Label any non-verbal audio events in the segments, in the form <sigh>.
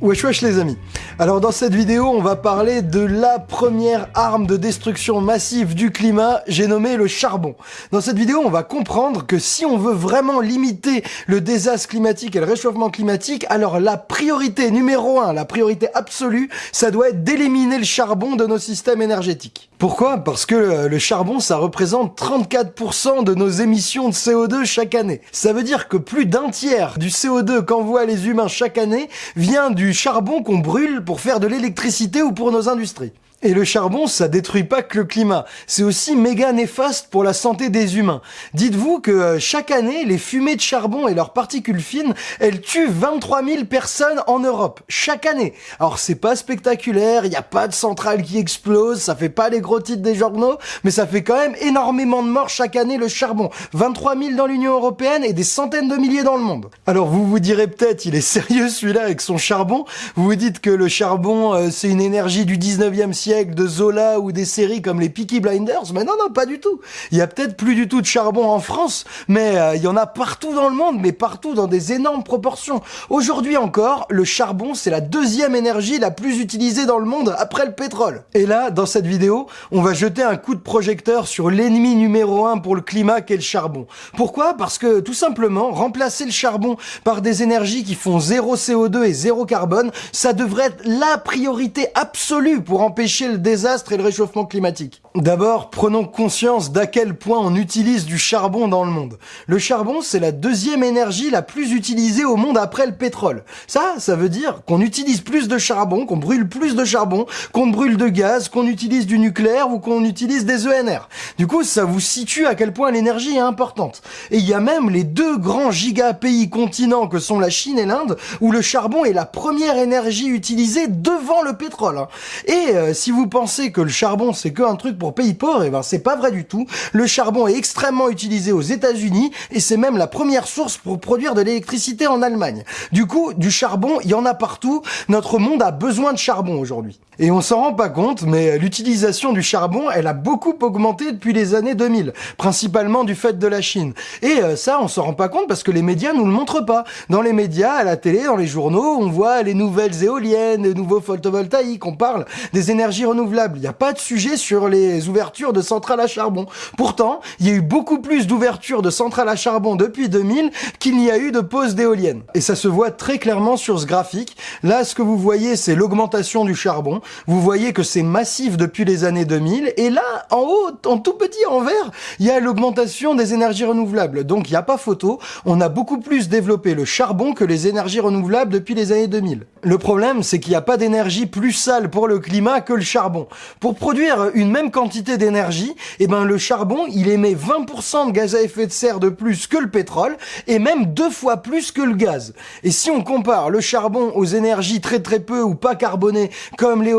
Wesh wesh les amis Alors dans cette vidéo on va parler de la première arme de destruction massive du climat, j'ai nommé le charbon. Dans cette vidéo on va comprendre que si on veut vraiment limiter le désastre climatique et le réchauffement climatique, alors la priorité numéro un, la priorité absolue, ça doit être d'éliminer le charbon de nos systèmes énergétiques. Pourquoi? Parce que le charbon ça représente 34% de nos émissions de CO2 chaque année. Ça veut dire que plus d'un tiers du CO2 qu'envoient les humains chaque année vient du charbon qu'on brûle pour faire de l'électricité ou pour nos industries. Et le charbon, ça détruit pas que le climat, c'est aussi méga néfaste pour la santé des humains. Dites-vous que euh, chaque année, les fumées de charbon et leurs particules fines, elles tuent 23 000 personnes en Europe, chaque année. Alors c'est pas spectaculaire, il a pas de centrale qui explose, ça fait pas les gros titres des journaux, mais ça fait quand même énormément de morts chaque année le charbon. 23 000 dans l'Union Européenne et des centaines de milliers dans le monde. Alors vous vous direz peut-être, il est <laughs> sérieux celui-là avec son charbon, vous vous dites que le charbon euh, c'est une énergie du 19e siècle de Zola ou des séries comme les Peaky Blinders, mais non, non, pas du tout. Il y a peut-être plus du tout de charbon en France, mais euh, il y en a partout dans le monde, mais partout dans des énormes proportions. Aujourd'hui encore, le charbon, c'est la deuxième énergie la plus utilisée dans le monde après le pétrole. Et là, dans cette vidéo, on va jeter un coup de projecteur sur l'ennemi numéro un pour le climat qu'est le charbon. Pourquoi? Parce que tout simplement, remplacer le charbon par des énergies qui font zéro CO2 et zéro carbone, ça devrait être la priorité absolue pour empêcher le désastre et le réchauffement climatique. D'abord, prenons conscience d'à quel point on utilise du charbon dans le monde. Le charbon, c'est la deuxième énergie la plus utilisée au monde après le pétrole. Ça, ça veut dire qu'on utilise plus de charbon, qu'on brûle plus de charbon, qu'on brûle de gaz, qu'on utilise du nucléaire ou qu'on utilise des ENR. Du coup, ça vous situe à quel point l'énergie est importante. Et il y a même les deux grands giga-pays continents que sont la Chine et l'Inde, où le charbon est la première énergie utilisée devant le pétrole. Hein. Et euh, si vous pensez que le charbon c'est que un truc pays pauvres, et eh ben c'est pas vrai du tout. Le charbon est extrêmement utilisé aux États-Unis et c'est même la première source pour produire de l'électricité en Allemagne. Du coup, du charbon, il y en a partout. Notre monde a besoin de charbon aujourd'hui. Et on s'en rend pas compte, mais l'utilisation du charbon, elle a beaucoup augmenté depuis les années 2000, principalement du fait de la Chine. Et euh, ça, on s'en rend pas compte parce que les médias nous le montrent pas. Dans les médias, à la télé, dans les journaux, on voit les nouvelles éoliennes, les nouveaux photovoltaïques, on parle des énergies renouvelables. Il n'y a pas de sujet sur les ouvertures de centrales à charbon. Pourtant, il y a eu beaucoup plus d'ouvertures de centrales à charbon depuis 2000 qu'il n'y a eu de pause d'éoliennes. Et ça se voit très clairement sur ce graphique. Là, ce que vous voyez, c'est l'augmentation du charbon. Vous voyez que c'est massif depuis les années 2000. Et là, en haut, en tout petit, en vert, il y a l'augmentation des énergies renouvelables. Donc, il n'y a pas photo. On a beaucoup plus développé le charbon que les énergies renouvelables depuis les années 2000. Le problème, c'est qu'il n'y a pas d'énergie plus sale pour le climat que le charbon. Pour produire une même quantité d'énergie, eh ben, le charbon, il émet 20% de gaz à effet de serre de plus que le pétrole et même deux fois plus que le gaz. Et si on compare le charbon aux énergies très très peu ou pas carbonées comme les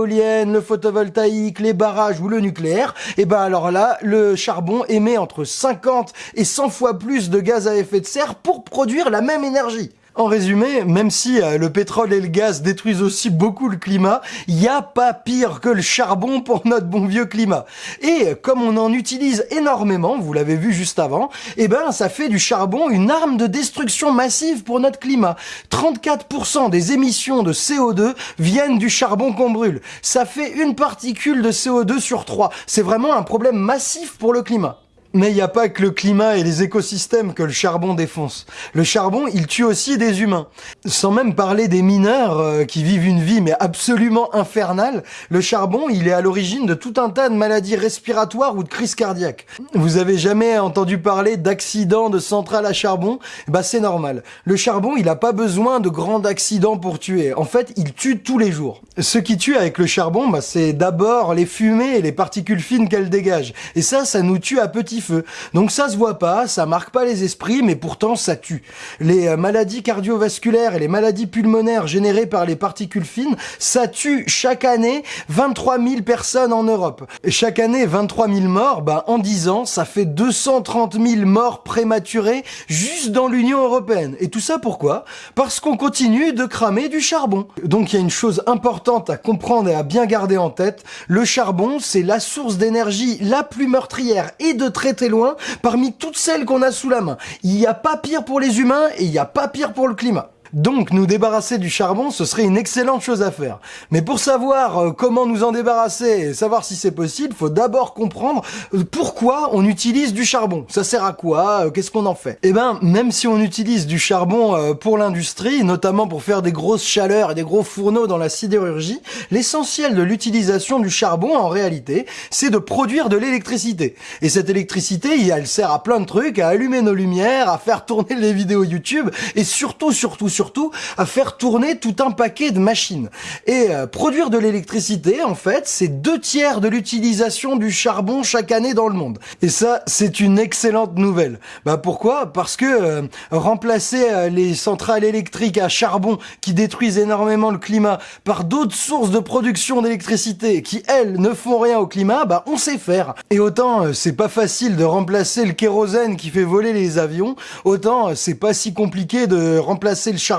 le photovoltaïque, les barrages ou le nucléaire, eh ben alors là, le charbon émet entre 50 et 100 fois plus de gaz à effet de serre pour produire la même énergie. En résumé, même si euh, le pétrole et le gaz détruisent aussi beaucoup le climat, il a pas pire que le charbon pour <laughs> notre bon vieux climat. Et comme on en utilise énormément, vous l'avez vu juste avant, eh ben ça fait du charbon une arme de destruction massive pour notre climat. 34% des émissions de CO2 viennent du charbon qu'on brûle. Ça fait une particule de CO2 sur trois. C'est vraiment un problème massif pour le climat. Mais il n'y a pas que le climat et les écosystèmes que le charbon défonce. Le charbon, il tue aussi des humains. Sans même parler des mineurs euh, qui vivent une vie mais absolument infernale, le charbon, il est à l'origine de tout un tas de maladies respiratoires ou de crises cardiaques. Vous avez jamais entendu parler d'accidents de centrales à charbon? Bah c'est normal. Le charbon, il n'a pas besoin de grands accidents pour tuer. En fait, il tue tous les jours. Ce qui tue avec le charbon, bah, c'est d'abord les fumées et les particules fines qu'elle dégage. Et ça, ça nous tue à petit donc ça se voit pas, ça marque pas les esprits, mais pourtant ça tue. Les euh, maladies cardiovasculaires et les maladies pulmonaires générées par les particules fines, ça tue chaque année 23 000 personnes en Europe. Chaque année, 23 000 morts, bah, en 10 ans, ça fait 230 000 morts prématurées juste dans l'Union Européenne. Et tout ça pourquoi? Parce qu'on continue de cramer du charbon. Donc il y a une chose importante à comprendre et à bien garder en tête, le charbon, c'est la source d'énergie la plus meurtrière et de très très loin parmi toutes celles qu'on a sous la main. Il n'y a pas pire pour les humains et il n'y a pas pire pour le climat. Donc nous débarrasser du charbon, ce serait une excellente chose à faire. Mais pour savoir euh, comment nous en débarrasser et savoir si c'est possible, faut d'abord comprendre euh, pourquoi on utilise du charbon. Ça sert à quoi Qu'est-ce qu'on en fait? Eh ben, même si on utilise du charbon pour l'industrie, notamment pour faire des grosses chaleurs et des gros fourneaux dans la sidérurgie, l'essentiel de l'utilisation du charbon, en réalité, c'est de produire de l'électricité. Et cette électricité, elle sert à plein de trucs, à allumer nos lumières, à faire tourner les vidéos YouTube, et surtout, surtout, surtout, à faire tourner tout un paquet de machines. Et euh, produire de l'électricité, en fait, c'est deux tiers de l'utilisation du charbon chaque année dans le monde. Et ça, c'est une excellente nouvelle. Bah pourquoi? Parce que euh, remplacer euh, les centrales électriques à charbon qui détruisent énormément le climat par d'autres sources de production d'électricité qui, elles, ne font rien au climat, bah on sait faire. Et autant c'est pas facile de remplacer le kérosène qui fait voler les avions, autant c'est pas si compliqué de remplacer le charbon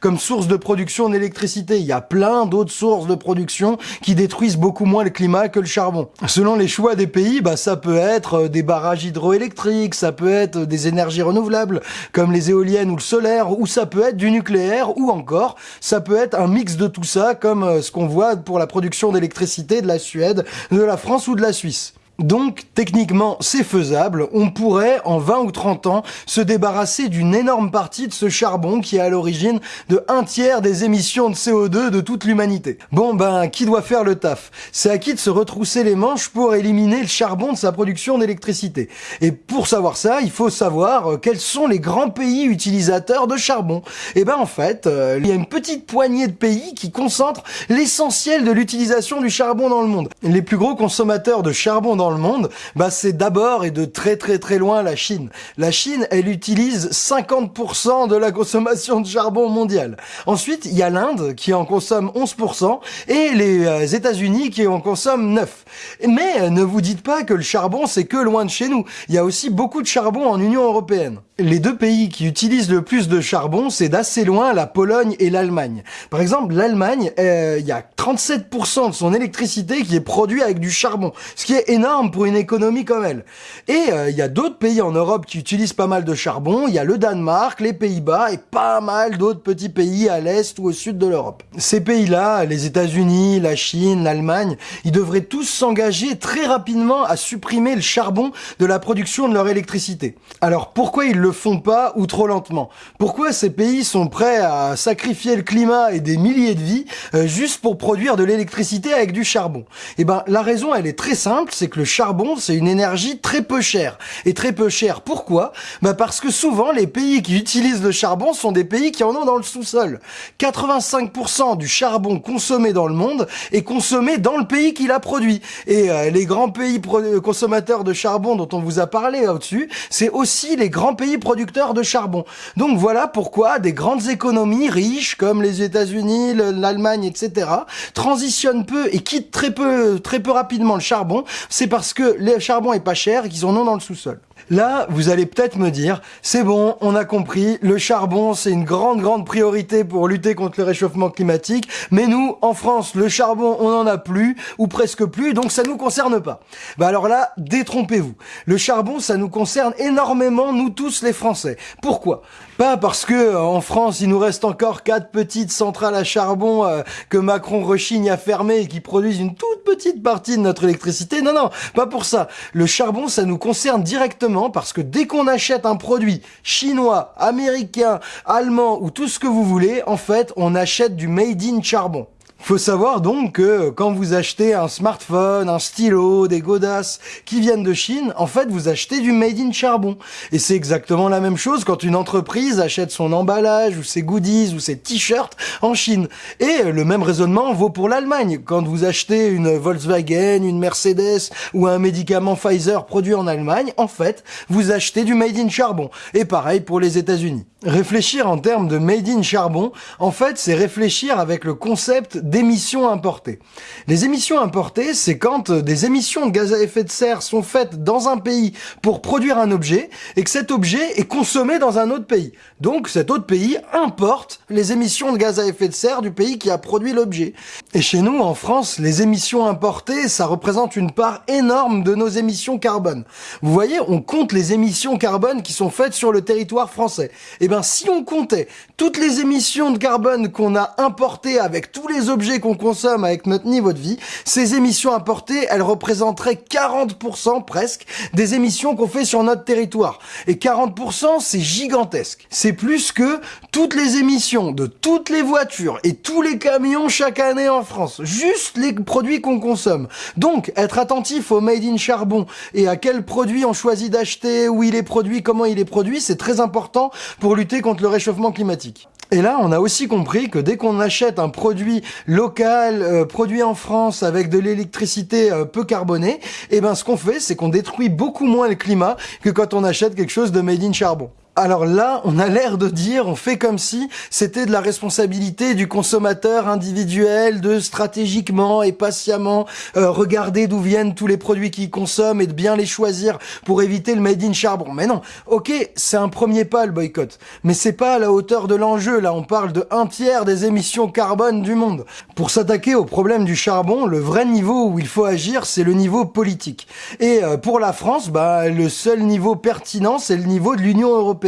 comme source de production d'électricité. Il y a plein d'autres sources de production qui détruisent beaucoup moins le climat que le charbon. Selon les choix des pays, bah ça peut être euh, des barrages hydroélectriques, ça peut être des énergies renouvelables comme les éoliennes ou le solaire, ou ça peut être du nucléaire, ou encore ça peut être un mix de tout ça comme euh, ce qu'on voit pour la production d'électricité de la Suède, de la France ou de la Suisse. Donc, techniquement, c'est faisable. On pourrait, en 20 ou 30 ans, se débarrasser d'une énorme partie de ce charbon qui est à l'origine de un tiers des émissions de CO2 de toute l'humanité. Bon, ben, qui doit faire le taf? C'est à qui de se retrousser les manches pour éliminer le charbon de sa production d'électricité. Et pour savoir ça, il faut savoir euh, quels sont les grands pays utilisateurs de charbon. Et eh ben, en fait, euh, il y a une petite poignée de pays qui concentrent l'essentiel de l'utilisation du charbon dans le monde. Les plus gros consommateurs de charbon dans le monde, bah c'est d'abord et de très très très loin la Chine. La Chine, elle utilise 50% de la consommation de charbon mondial. Ensuite, il y a l'Inde qui en consomme 11% et les euh, États-Unis qui en consomment 9. Mais euh, ne vous dites pas que le charbon c'est que loin de chez nous. Il y a aussi beaucoup de charbon en Union européenne. Les deux pays qui utilisent le plus de charbon, c'est d'assez loin la Pologne et l'Allemagne. Par exemple, l'Allemagne, euh, il y a 37% de son électricité qui est produit avec du charbon, ce qui est énorme pour une économie comme elle. Et euh, il y a d'autres pays en Europe qui utilisent pas mal de charbon. Il y a le Danemark, les Pays-Bas et pas mal d'autres petits pays à l'est ou au sud de l'Europe. Ces pays-là, les États-Unis, la Chine, l'Allemagne, ils devraient tous s'engager très rapidement à supprimer le charbon de la production de leur électricité. Alors pourquoi ils font pas ou trop lentement Pourquoi ces pays sont prêts à sacrifier le climat et des milliers de vies euh, juste pour produire de l'électricité avec du charbon? Eh ben la raison elle est très simple, c'est que le charbon, c'est une énergie très peu chère. Et très peu chère, pourquoi? Bah Parce que souvent, les pays qui utilisent le charbon sont des pays qui en ont dans le sous-sol. 85% du charbon consommé dans le monde est consommé dans le pays qui l'a produit. Et euh, les grands pays consommateurs de charbon dont on vous a parlé au-dessus, c'est aussi les grands pays producteurs de charbon. Donc voilà pourquoi des grandes économies riches comme les États-Unis, l'Allemagne, etc., transitionnent peu et quittent très peu, très peu rapidement le charbon. C'est parce que le charbon est pas cher et qu'ils en ont dans le sous-sol. Là, vous allez peut-être me dire, c'est bon, on a compris, le charbon, c'est une grande, grande priorité pour lutter contre le réchauffement climatique, mais nous, en France, le charbon, on n'en a plus, ou presque plus, donc ça nous concerne pas. Bah alors là, détrompez-vous. Le charbon, ça nous concerne énormément, nous tous Français. Pourquoi? Pas parce que euh, en France, il nous reste encore quatre petites centrales à charbon euh, que Macron rechigne à fermer et qui produisent une toute petite partie de notre électricité. Non, non, pas pour ça. Le charbon, ça nous concerne directement parce que dès qu'on achète un produit chinois, américain, allemand ou tout ce que vous voulez, en fait, on achète du made in charbon. Faut savoir donc que quand vous achetez un smartphone, un stylo, des godasses qui viennent de Chine, en fait vous achetez du made in charbon. Et c'est exactement la même chose quand une entreprise achète son emballage ou ses goodies ou ses t-shirts en Chine. Et le même raisonnement vaut pour l'Allemagne. Quand vous achetez une Volkswagen, une Mercedes ou un médicament Pfizer produit en Allemagne, en fait vous achetez du made in charbon. Et pareil pour les États-Unis. Réfléchir en termes de made in charbon, en fait c'est réfléchir avec le concept d'émissions importées. Les émissions importées, c'est quand des émissions de gaz à effet de serre sont faites dans un pays pour produire un objet et que cet objet est consommé dans un autre pays. Donc cet autre pays importe les émissions de gaz à effet de serre du pays qui a produit l'objet. Et chez nous, en France, les émissions importées, ça représente une part énorme de nos émissions carbone. Vous voyez, on compte les émissions carbone qui sont faites sur le territoire français. Eh ben si on comptait toutes les émissions de carbone qu'on a importées avec tous les objets qu'on consomme avec notre niveau de vie, ces émissions importées, elles représenteraient 40% presque des émissions qu'on fait sur notre territoire. Et 40%, c'est gigantesque. C'est plus que toutes les émissions de toutes les voitures et tous les camions chaque année en France. Juste les produits qu'on consomme. Donc, être attentif au made in charbon et à quel produit on choisit d'acheter, où il est produit, comment il est produit, c'est très important pour lutter contre le réchauffement climatique. Et là, on a aussi compris que dès qu'on achète un produit local, euh, produit en France avec de l'électricité euh, peu carbonée, eh ben ce qu'on fait, c'est qu'on détruit beaucoup moins le climat que quand on achète quelque chose de made in charbon. Alors là, on a l'air de dire, on fait comme si c'était de la responsabilité du consommateur individuel de stratégiquement et patiemment euh, regarder d'où viennent tous les produits qu'il consomme et de bien les choisir pour éviter le made in charbon. Mais non, ok, c'est un premier pas le boycott, mais c'est pas à la hauteur de l'enjeu. Là, on parle de un tiers des émissions carbone du monde. Pour s'attaquer au problème du charbon, le vrai niveau où il faut agir, c'est le niveau politique. Et euh, pour la France, bah le seul niveau pertinent, c'est le niveau de l'Union européenne.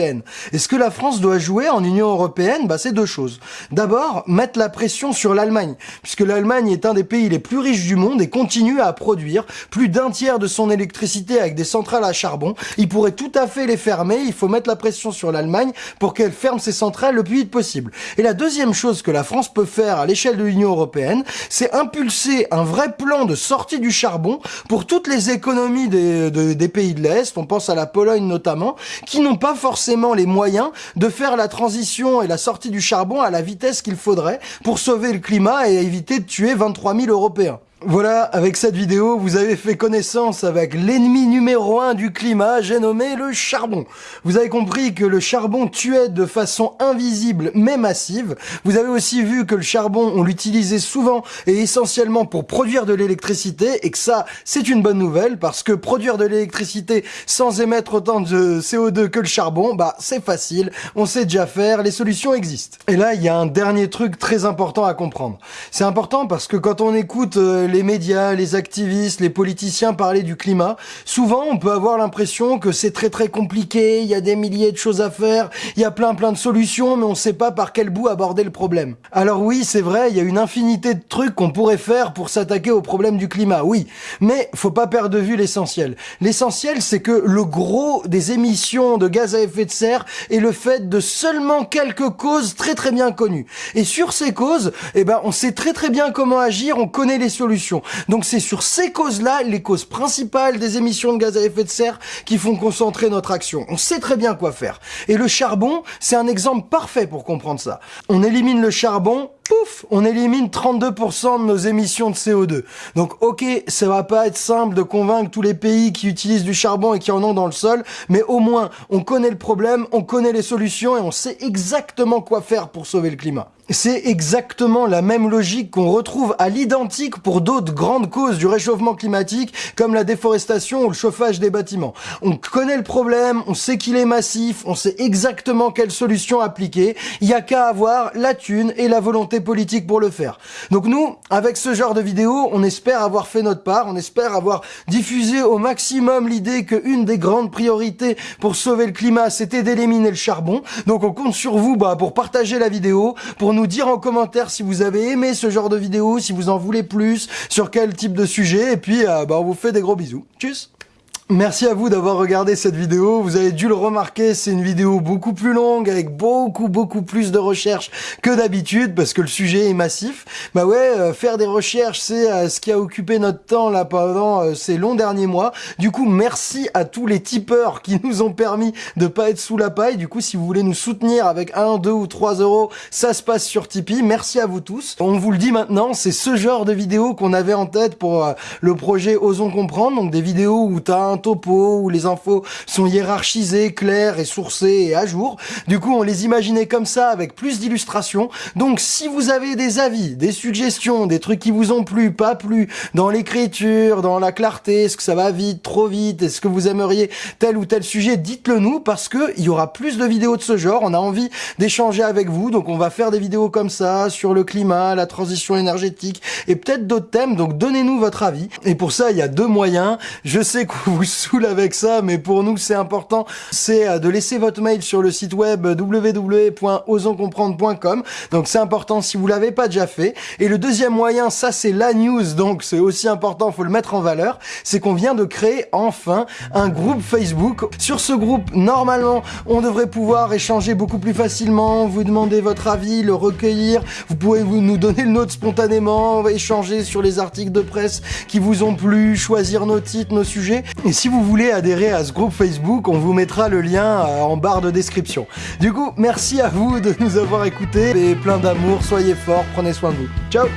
Et ce que la France doit jouer en Union européenne, bah, c'est deux choses. D'abord, mettre la pression sur l'Allemagne, puisque l'Allemagne est un des pays les plus riches du monde et continue à produire plus d'un tiers de son électricité avec des centrales à charbon. Il pourrait tout à fait les fermer, il faut mettre la pression sur l'Allemagne pour qu'elle ferme ses centrales le plus vite possible. Et la deuxième chose que la France peut faire à l'échelle de l'Union européenne, c'est impulser un vrai plan de sortie du charbon pour toutes les économies des pays de l'Est, on pense à la Pologne notamment, qui n'ont pas forcément les moyens de faire la transition et la sortie du charbon à la vitesse qu'il faudrait pour sauver le climat et éviter de tuer 23 000 Européens. Voilà, avec cette vidéo, vous avez fait connaissance avec l'ennemi numéro un du climat, j'ai nommé le charbon. Vous avez compris que le charbon tuait de façon invisible mais massive. Vous avez aussi vu que le charbon, on l'utilisait souvent et essentiellement pour produire de l'électricité et que ça, c'est une bonne nouvelle parce que produire de l'électricité sans émettre autant de CO2 que le charbon, bah c'est facile, on sait déjà faire, les solutions existent. Et là, il y a un dernier truc très important à comprendre. C'est important parce que quand on écoute euh, les médias, les activistes, les politiciens parler du climat, souvent on peut avoir l'impression que c'est très très compliqué, il y a des milliers de choses à faire, il y a plein plein de solutions, mais on sait pas par quel bout aborder le problème. Alors oui, c'est vrai, il y a une infinité de trucs qu'on pourrait faire pour s'attaquer au problème du climat, oui, mais faut pas perdre de vue l'essentiel. L'essentiel, c'est que le gros des émissions de gaz à effet de serre est le fait de seulement quelques causes très très bien connues. Et sur ces causes, eh ben, on sait très très bien comment agir, on connaît les solutions. Donc c'est sur ces causes-là, les causes principales des émissions de gaz à effet de serre, qui font concentrer notre action. On sait très bien quoi faire. Et le charbon, c'est un exemple parfait pour comprendre ça. On élimine le charbon, pouf, on élimine 32% de nos émissions de CO2. Donc ok, ça va pas être simple de convaincre tous les pays qui utilisent du charbon et qui en ont dans le sol, mais au moins on connaît le problème, on connaît les solutions et on sait exactement quoi faire pour sauver le climat. C'est exactement la même logique qu'on retrouve à l'identique pour d'autres grandes causes du réchauffement climatique comme la déforestation ou le chauffage des bâtiments. On connaît le problème, on sait qu'il est massif, on sait exactement quelle solution appliquer, il y a qu'à avoir la thune et la volonté politique pour le faire. Donc nous, avec ce genre de vidéo, on espère avoir fait notre part, on espère avoir diffusé au maximum l'idée qu'une des grandes priorités pour sauver le climat, c'était d'éliminer le charbon. Donc on compte sur vous bah, pour partager la vidéo, pour nous dire en commentaire si vous avez aimé ce genre de vidéo, si vous en voulez plus, sur quel type de sujet, et puis euh, bah, on vous fait des gros bisous. Tchuss Merci à vous d'avoir regardé cette vidéo. Vous avez dû le remarquer, c'est une vidéo beaucoup plus longue, avec beaucoup, beaucoup plus de recherches que d'habitude, parce que le sujet est massif. Bah ouais, euh, faire des recherches, c'est euh, ce qui a occupé notre temps là pendant euh, ces longs derniers mois. Du coup, merci à tous les tipeurs qui <laughs> nous ont permis de pas être sous la paille. Du coup, si vous voulez nous soutenir avec 1, 2 ou 3 euros, ça se passe sur Tipeee. Merci à vous tous. On vous le dit maintenant, c'est ce genre de vidéo qu'on avait en tête pour le projet Osons Comprendre, donc des vidéos où t'as un topo, où les infos sont hiérarchisées, claires et sourcées et à jour. Du coup, on les imaginait comme ça, avec plus d'illustrations. Donc, si vous avez des avis, des suggestions, des trucs qui vous ont plu, pas plu, dans l'écriture, dans la clarté, est-ce que ça va vite, trop vite, est-ce que vous aimeriez tel ou tel sujet, dites-le nous, parce que il y aura plus de vidéos de ce genre. On a envie d'échanger avec vous, donc on va faire des vidéos comme ça, sur le climat, la transition énergétique, et peut-être d'autres thèmes, donc donnez-nous votre avis. Et pour ça, il y a deux moyens. Je sais que vous saoule avec ça, mais pour nous, c'est important. C'est euh, de laisser votre mail sur le site web www.osoncomprendre.com. Donc c'est important si vous l'avez pas déjà fait. Et le deuxième moyen, ça c'est la news, donc c'est aussi important, faut le mettre en valeur, c'est qu'on vient de créer enfin un groupe Facebook. Sur ce groupe, normalement, on devrait pouvoir échanger beaucoup plus facilement, vous demander votre avis, le recueillir, vous pouvez vous nous donner le nôtre spontanément, échanger sur les articles de presse qui vous ont plu, choisir nos titres, nos sujets. Et si vous voulez adhérer à ce groupe Facebook, on vous mettra le lien euh, en barre de description. Du coup, merci à vous de nous avoir écoutés et plein d'amour, soyez forts, prenez soin de vous. Ciao